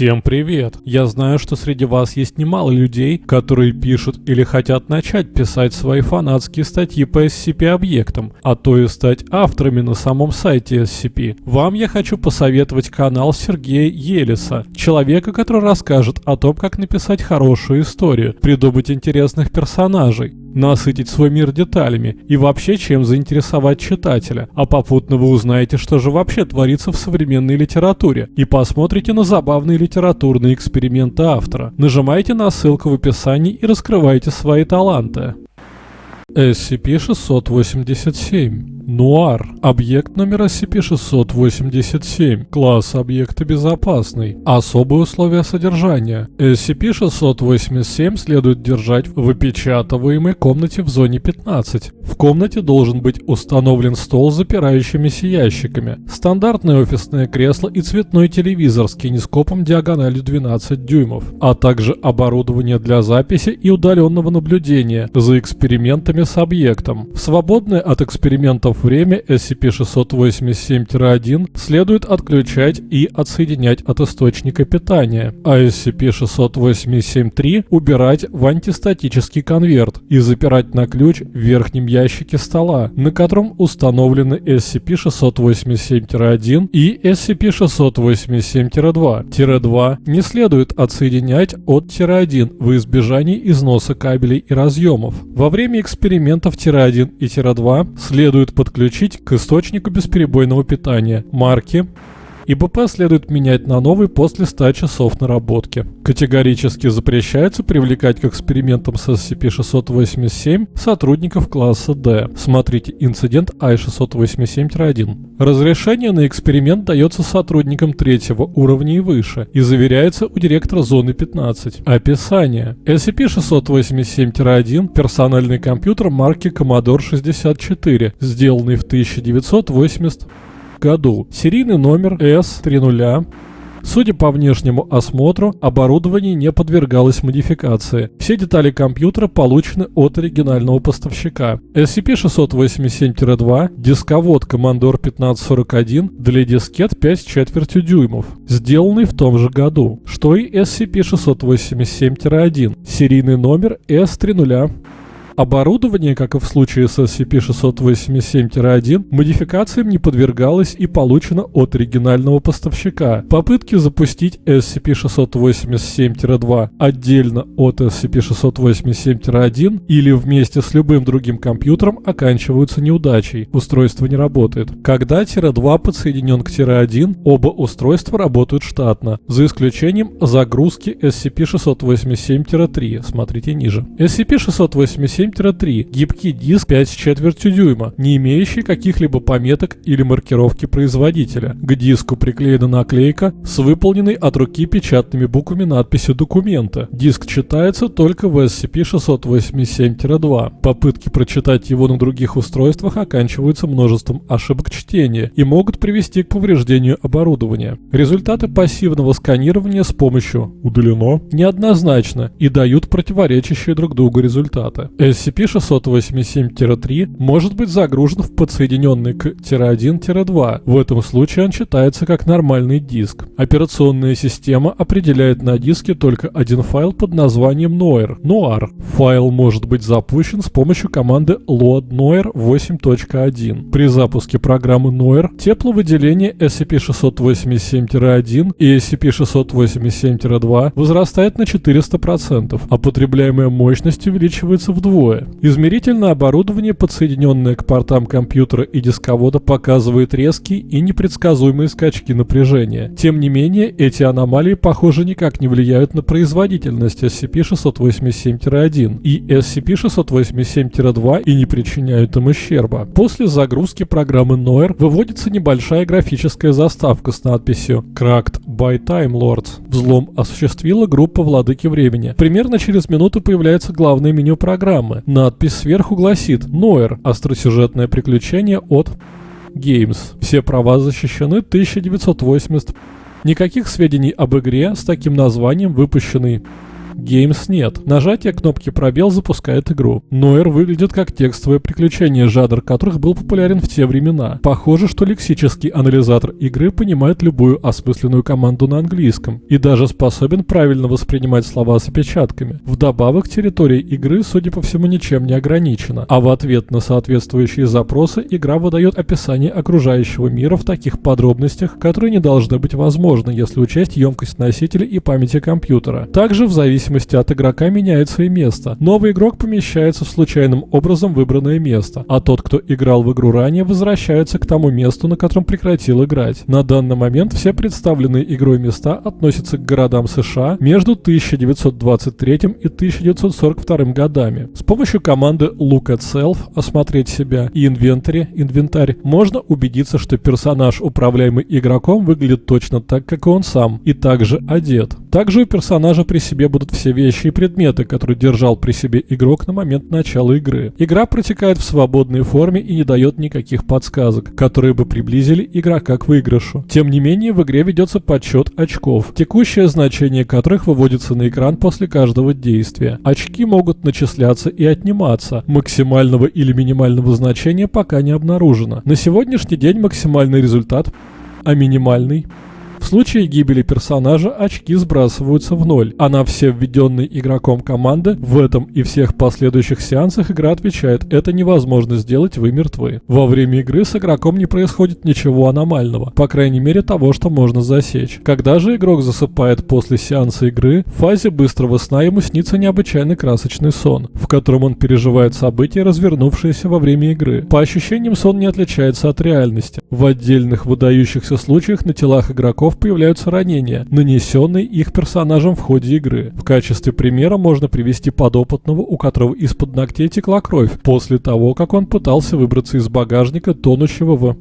Всем привет! Я знаю, что среди вас есть немало людей, которые пишут или хотят начать писать свои фанатские статьи по SCP-объектам, а то и стать авторами на самом сайте SCP. Вам я хочу посоветовать канал Сергея Елиса, человека, который расскажет о том, как написать хорошую историю, придумать интересных персонажей, насытить свой мир деталями и вообще чем заинтересовать читателя. А попутно вы узнаете, что же вообще творится в современной литературе и посмотрите на забавные литературные эксперименты автора. Нажимайте на ссылку в описании и раскрывайте свои таланты. SCP-687 Нуар. Объект номер SCP-687. Класс объекта безопасный. Особые условия содержания. SCP-687 следует держать в опечатываемой комнате в зоне 15. В комнате должен быть установлен стол с запирающимися ящиками, стандартное офисное кресло и цветной телевизор с кинескопом диагональю 12 дюймов, а также оборудование для записи и удаленного наблюдения за экспериментами с объектом. В свободное от экспериментов время SCP-687-1 следует отключать и отсоединять от источника питания, а SCP-687-3 убирать в антистатический конверт и запирать на ключ в верхнем ящике стола, на котором установлены SCP-687-1 и SCP-687-2. Тире-2 не следует отсоединять от Тире-1 в избежании износа кабелей и разъемов. Во время экспериментов Тире-1 и Тире-2 следует подключить к источнику бесперебойного питания. Марки и БП следует менять на новый после 100 часов наработки. Категорически запрещается привлекать к экспериментам с SCP-687 сотрудников класса D. Смотрите инцидент I-687-1. Разрешение на эксперимент дается сотрудникам третьего уровня и выше и заверяется у директора зоны 15. Описание. SCP-687-1 – персональный компьютер марки Commodore 64, сделанный в 1980 году. Серийный номер S30. Судя по внешнему осмотру, оборудование не подвергалось модификации. Все детали компьютера получены от оригинального поставщика. SCP-687-2, дисковод Commodore 1541 для дискет 5 с четвертью дюймов, сделанный в том же году, что и SCP-687-1, серийный номер S30. Оборудование, как и в случае с SCP-687-1, модификациям не подвергалось и получено от оригинального поставщика. Попытки запустить SCP-687-2 отдельно от SCP-687-1 или вместе с любым другим компьютером оканчиваются неудачей. Устройство не работает. Когда Тире-2 подсоединен к Тире-1, оба устройства работают штатно, за исключением загрузки SCP-687-3. Смотрите ниже. SCP-687 7-3, гибкий диск 5 с четвертью дюйма, не имеющий каких-либо пометок или маркировки производителя. К диску приклеена наклейка с выполненной от руки печатными буквами надписью документа. Диск читается только в SCP-687-2. Попытки прочитать его на других устройствах оканчиваются множеством ошибок чтения и могут привести к повреждению оборудования. Результаты пассивного сканирования с помощью «удалено» неоднозначно и дают противоречащие друг другу результаты. SCP-687-3 может быть загружен в подсоединенный к -1-2. В этом случае он читается как нормальный диск. Операционная система определяет на диске только один файл под названием Noir. Noir. Файл может быть запущен с помощью команды load noir 8.1. При запуске программы Noir тепловыделение SCP-687-1 и SCP-687-2 возрастает на 400%, а потребляемая мощность увеличивается вдвое вдвое. Измерительное оборудование, подсоединенное к портам компьютера и дисковода, показывает резкие и непредсказуемые скачки напряжения. Тем не менее, эти аномалии, похоже, никак не влияют на производительность SCP-687-1 и SCP-687-2 и не причиняют им ущерба. После загрузки программы Noir выводится небольшая графическая заставка с надписью «Cracked by Time Lords». Взлом осуществила группа Владыки Времени. Примерно через минуту появляется главное меню программы программы. Надпись сверху гласит «Ноэр. Остросюжетное приключение от Games». Все права защищены 1980. Никаких сведений об игре с таким названием, выпущенной Games нет. Нажатие кнопки пробел запускает игру. Нойер выглядит как текстовое приключение, жанр которых был популярен в те времена. Похоже, что лексический анализатор игры понимает любую осмысленную команду на английском и даже способен правильно воспринимать слова с опечатками. Вдобавок, территория игры, судя по всему, ничем не ограничена, а в ответ на соответствующие запросы игра выдает описание окружающего мира в таких подробностях, которые не должны быть возможны, если учесть емкость носителя и памяти компьютера. Также в зависимости от игрока меняется и место. Новый игрок помещается в случайным образом выбранное место, а тот, кто играл в игру ранее, возвращается к тому месту, на котором прекратил играть. На данный момент все представленные игрой места относятся к городам США между 1923 и 1942 годами. С помощью команды Look at Self осмотреть себя и инвентарь, инвентарь можно убедиться, что персонаж, управляемый игроком, выглядит точно так, как и он сам, и также одет. Также у персонажа при себе будут все вещи и предметы, которые держал при себе игрок на момент начала игры. Игра протекает в свободной форме и не дает никаких подсказок, которые бы приблизили игрока к выигрышу. Тем не менее, в игре ведется подсчет очков, текущее значение которых выводится на экран после каждого действия. Очки могут начисляться и отниматься. Максимального или минимального значения пока не обнаружено. На сегодняшний день максимальный результат, а минимальный в случае гибели персонажа очки сбрасываются в ноль, а на все введенные игроком команды в этом и всех последующих сеансах игра отвечает «это невозможно сделать, вы мертвы». Во время игры с игроком не происходит ничего аномального, по крайней мере того, что можно засечь. Когда же игрок засыпает после сеанса игры, в фазе быстрого сна ему снится необычайно красочный сон, в котором он переживает события, развернувшиеся во время игры. По ощущениям сон не отличается от реальности. В отдельных выдающихся случаях на телах игроков игроков появляются ранения, нанесенные их персонажам в ходе игры. В качестве примера можно привести подопытного, у которого из-под ногтей текла кровь, после того, как он пытался выбраться из багажника, тонущего в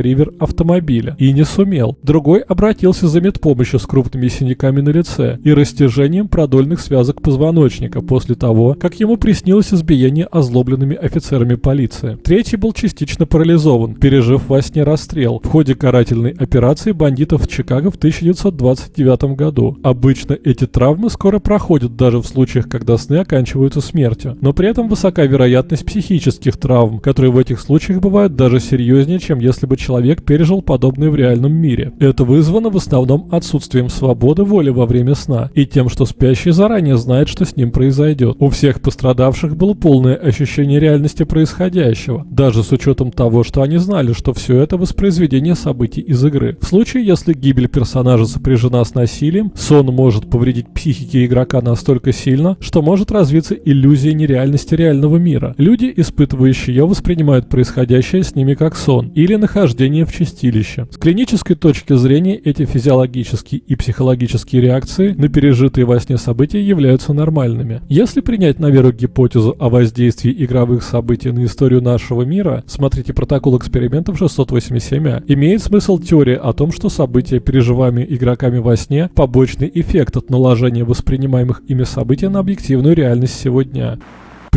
ривер автомобиля и не сумел. Другой обратился за медпомощью с крупными синяками на лице и растяжением продольных связок позвоночника после того, как ему приснилось избиение озлобленными офицерами полиции. Третий был частично парализован, пережив во сне расстрел в ходе карательной операции бандитов в Чикаго в 1929 году. Обычно эти травмы скоро проходят даже в случаях, когда сны оканчиваются смертью, но при этом высока вероятность психических травм, которые в этих случаях бывают даже серьезнее, чем если бы человек пережил подобное в реальном мире. Это вызвано в основном отсутствием свободы воли во время сна и тем, что спящий заранее знает, что с ним произойдет. У всех пострадавших было полное ощущение реальности происходящего, даже с учетом того, что они знали, что все это воспроизведение событий из игры. В случае, если гибель персонажа сопряжена с насилием, сон может повредить психике игрока настолько сильно, что может развиться иллюзия нереальности реального мира. Люди, испытывающие ее, воспринимают происходящее с ними как сон или нахождение нахождение в чистилище. С клинической точки зрения эти физиологические и психологические реакции на пережитые во сне события являются нормальными. Если принять на веру гипотезу о воздействии игровых событий на историю нашего мира, смотрите протокол экспериментов 687а, имеет смысл теория о том, что события, переживаемые игроками во сне, побочный эффект от наложения воспринимаемых ими событий на объективную реальность сегодня.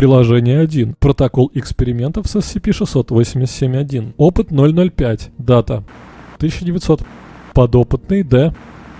Приложение 1. Протокол экспериментов с SCP-687-1. Опыт 005. Дата. 1900. Подопытный Д.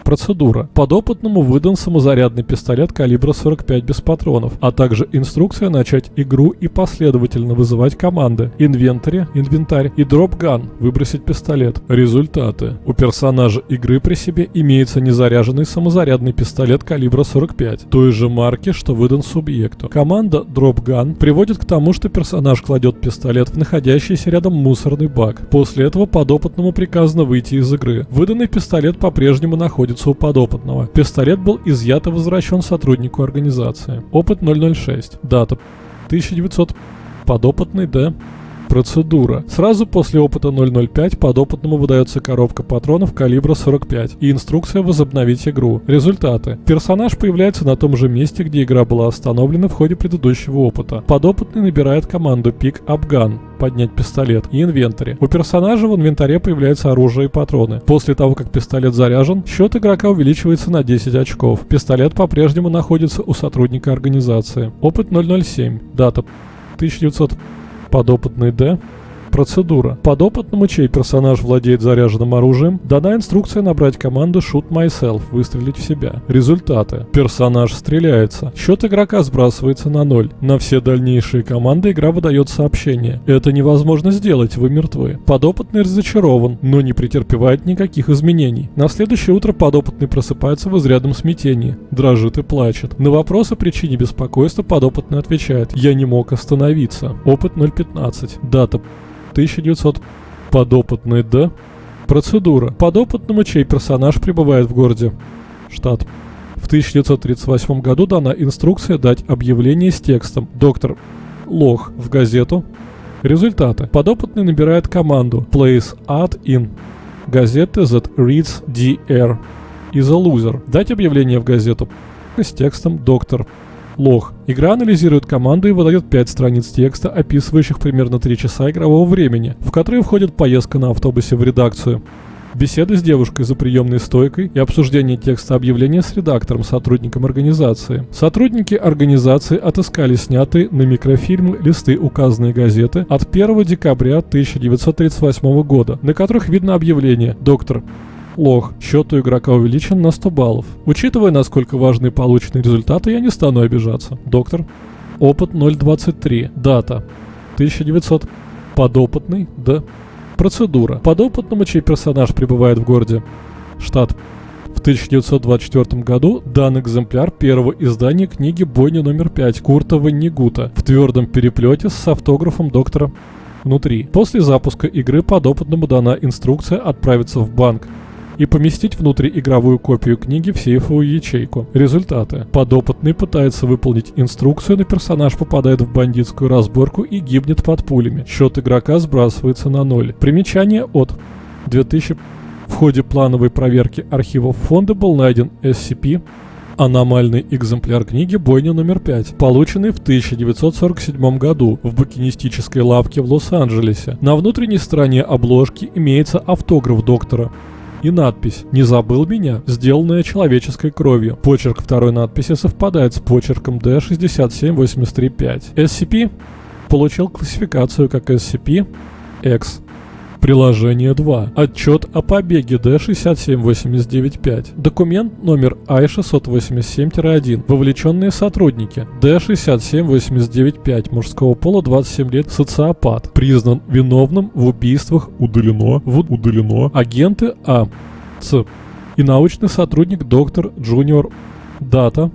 Процедура. Подопытному выдан самозарядный пистолет калибра 45 без патронов, а также инструкция начать игру и последовательно вызывать команды. Инвентарь, инвентарь и дропган, выбросить пистолет. Результаты. У персонажа игры при себе имеется незаряженный самозарядный пистолет калибра 45, той же марки, что выдан субъекту. Команда дропган приводит к тому, что персонаж кладет пистолет в находящийся рядом мусорный бак. После этого подопытному приказано выйти из игры. Выданный пистолет по-прежнему находится находится у подопытного. Пистолет был изъят и возвращен сотруднику организации. Опыт 006. Дата 1900. Подопытный Д. Процедура. Сразу после опыта 005 подопытному выдается коробка патронов калибра 45 и инструкция возобновить игру. Результаты. Персонаж появляется на том же месте, где игра была остановлена в ходе предыдущего опыта. Подопытный набирает команду Pick Up Gun поднять пистолет и инвентарь. У персонажа в инвентаре появляется оружие и патроны. После того, как пистолет заряжен, счет игрока увеличивается на 10 очков. Пистолет по-прежнему находится у сотрудника организации. Опыт 007. Дата 1900 подопытный Д. Процедура. Подопытному, чей персонаж владеет заряженным оружием, дана инструкция набрать команду Shoot Myself, выстрелить в себя. Результаты. Персонаж стреляется. Счет игрока сбрасывается на ноль. На все дальнейшие команды игра выдает сообщение. Это невозможно сделать, вы мертвы. Подопытный разочарован, но не претерпевает никаких изменений. На следующее утро подопытный просыпается в изрядном смятении. Дрожит и плачет. На вопрос о причине беспокойства подопытный отвечает «Я не мог остановиться». Опыт 0.15. Дата 1900. Подопытный Д. Процедура. Подопытному, чей персонаж пребывает в городе. Штат. В 1938 году дана инструкция дать объявление с текстом «Доктор Лох» в газету. Результаты. Подопытный набирает команду «Place ad in» газеты that reads DR is a loser. Дать объявление в газету с текстом «Доктор Лох. Игра анализирует команду и выдает 5 страниц текста, описывающих примерно 3 часа игрового времени, в которые входит поездка на автобусе в редакцию. Беседы с девушкой за приемной стойкой и обсуждение текста объявления с редактором, сотрудником организации. Сотрудники организации отыскали снятые на микрофильм листы указанной газеты от 1 декабря 1938 года, на которых видно объявление «Доктор Лох. Счет у игрока увеличен на 100 баллов. Учитывая, насколько важны полученные результаты, я не стану обижаться. Доктор. Опыт 0.23. Дата. 1900. Подопытный. Д. Процедура. Подопытному, чей персонаж пребывает в городе. Штат. В 1924 году дан экземпляр первого издания книги «Бойня номер 5» Курта Ваннигута в твердом переплете с автографом доктора внутри. После запуска игры подопытному дана инструкция отправиться в банк и поместить внутрь игровую копию книги в сейфовую ячейку. Результаты. Подопытный пытается выполнить инструкцию, но персонаж попадает в бандитскую разборку и гибнет под пулями. Счет игрока сбрасывается на ноль. Примечание от 2000 в ходе плановой проверки архивов фонда был найден SCP аномальный экземпляр книги «Бойня номер 5», полученный в 1947 году в букинистической лавке в Лос-Анджелесе. На внутренней стороне обложки имеется автограф доктора и надпись «Не забыл меня», сделанная человеческой кровью. Почерк второй надписи совпадает с почерком D67835. SCP получил классификацию как SCP-X. Приложение 2. Отчет о побеге D67895. Документ номер I-687-1. Вовлеченные сотрудники. D67895. Мужского пола 27 лет. Социопат. Признан виновным в убийствах. Удалено. В удалено. Агенты А. Ц. И научный сотрудник доктор Джуниор. Дата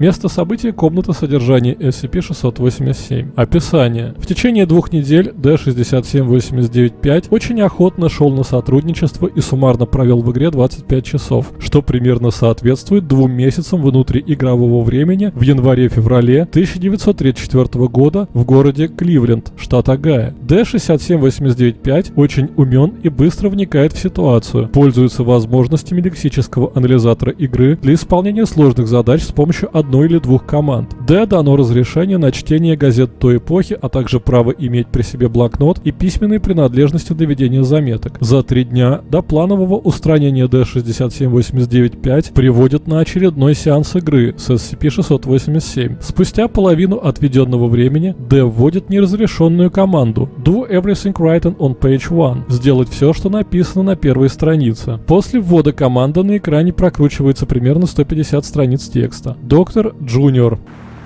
Место события – комната содержания SCP-687. Описание. В течение двух недель D-67895 очень охотно шел на сотрудничество и суммарно провел в игре 25 часов, что примерно соответствует двум месяцам внутриигрового времени в январе-феврале 1934 года в городе Кливленд, штат Огайо. D-67895 очень умен и быстро вникает в ситуацию, пользуется возможностями лексического анализатора игры для исполнения сложных задач с помощью одной одной или двух команд. Д дано разрешение на чтение газет той эпохи, а также право иметь при себе блокнот и письменные принадлежности для ведения заметок. За три дня до планового устранения D67895 приводят на очередной сеанс игры с SCP-687. Спустя половину отведенного времени D вводит неразрешенную команду Do everything written on page 1. Сделать все, что написано на первой странице. После ввода команды на экране прокручивается примерно 150 страниц текста. Доктор Доктор Джуниор,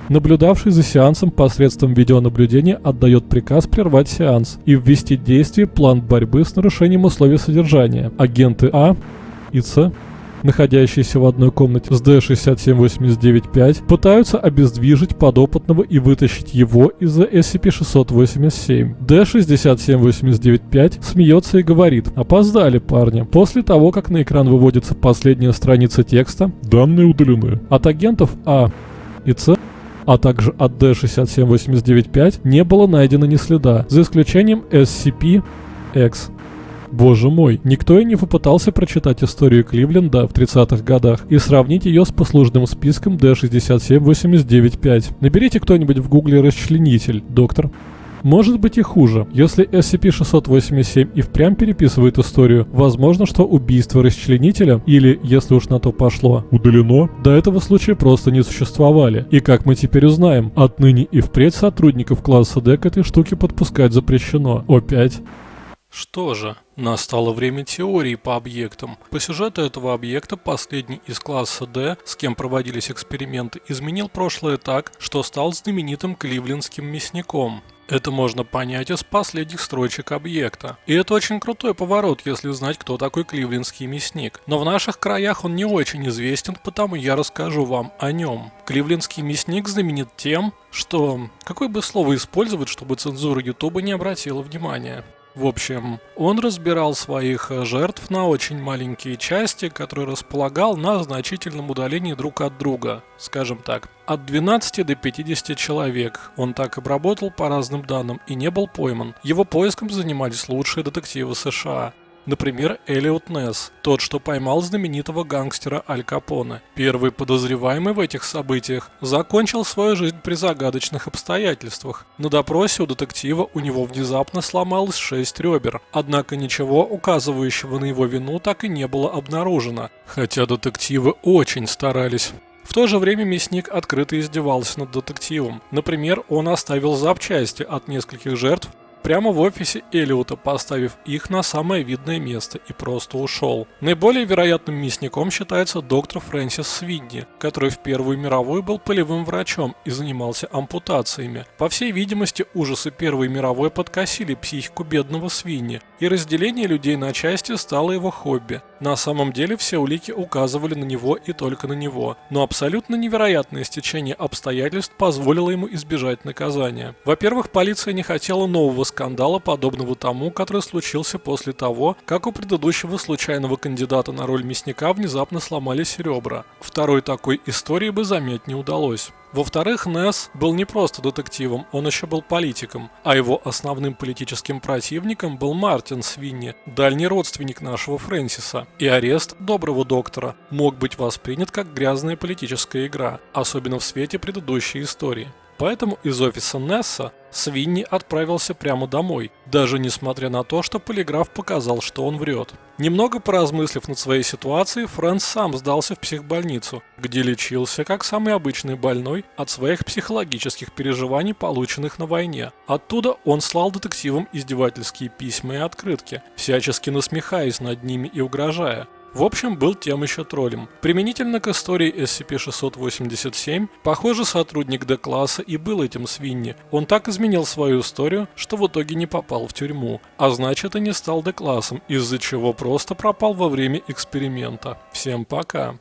наблюдавший за сеансом посредством видеонаблюдения, отдает приказ прервать сеанс и ввести в действие план борьбы с нарушением условий содержания. Агенты А и С находящиеся в одной комнате с D-67895, пытаются обездвижить подопытного и вытащить его из-за SCP-687. D-67895 смеется и говорит «Опоздали, парни». После того, как на экран выводится последняя страница текста, данные удалены. От агентов А и С а также от D67895 не было найдено ни следа, за исключением SCP-X. Боже мой, никто и не попытался прочитать историю Кливленда в 30-х годах и сравнить ее с послужным списком D67895. Наберите кто-нибудь в гугле расчленитель, доктор Может быть и хуже. Если SCP-687 и впрямь переписывает историю, возможно, что убийство расчленителя, или, если уж на то пошло, удалено, до этого случая просто не существовали. И как мы теперь узнаем, отныне и впредь сотрудников класса D к этой штуке подпускать запрещено. О5. Что же, настало время теории по объектам. По сюжету этого объекта последний из класса D, с кем проводились эксперименты, изменил прошлое так, что стал знаменитым кливлендским мясником. Это можно понять из последних строчек объекта. И это очень крутой поворот, если знать, кто такой кливлендский мясник. Но в наших краях он не очень известен, потому я расскажу вам о нем. Кливлендский мясник знаменит тем, что... Какое бы слово использовать, чтобы цензура Ютуба не обратила внимания? В общем, он разбирал своих э, жертв на очень маленькие части, которые располагал на значительном удалении друг от друга, скажем так. От 12 до 50 человек. Он так обработал по разным данным и не был пойман. Его поиском занимались лучшие детективы США. Например, Элиот Несс, тот, что поймал знаменитого гангстера Аль Капоне. Первый подозреваемый в этих событиях закончил свою жизнь при загадочных обстоятельствах. На допросе у детектива у него внезапно сломалось шесть ребер, однако ничего указывающего на его вину так и не было обнаружено, хотя детективы очень старались. В то же время мясник открыто издевался над детективом. Например, он оставил запчасти от нескольких жертв прямо в офисе Элиота, поставив их на самое видное место и просто ушел. Наиболее вероятным мясником считается доктор Фрэнсис Свидни, который в Первую мировую был полевым врачом и занимался ампутациями. По всей видимости, ужасы Первой мировой подкосили психику бедного Свинни, и разделение людей на части стало его хобби. На самом деле все улики указывали на него и только на него, но абсолютно невероятное стечение обстоятельств позволило ему избежать наказания. Во-первых, полиция не хотела нового скандала, подобного тому, который случился после того, как у предыдущего случайного кандидата на роль мясника внезапно сломались ребра. Второй такой истории бы заметить не удалось. Во-вторых, Несс был не просто детективом, он еще был политиком, а его основным политическим противником был Мартин Свинни, дальний родственник нашего Фрэнсиса. И арест доброго доктора мог быть воспринят как грязная политическая игра, особенно в свете предыдущей истории. Поэтому из офиса Несса Свинни отправился прямо домой, даже несмотря на то, что полиграф показал, что он врет. Немного поразмыслив над своей ситуацией, Фрэнс сам сдался в психбольницу, где лечился как самый обычный больной от своих психологических переживаний, полученных на войне. Оттуда он слал детективам издевательские письма и открытки, всячески насмехаясь над ними и угрожая. В общем, был тем еще троллем. Применительно к истории SCP-687, похоже, сотрудник D-класса и был этим свиньи. Он так изменил свою историю, что в итоге не попал в тюрьму, а значит и не стал D-классом, из-за чего просто пропал во время эксперимента. Всем пока.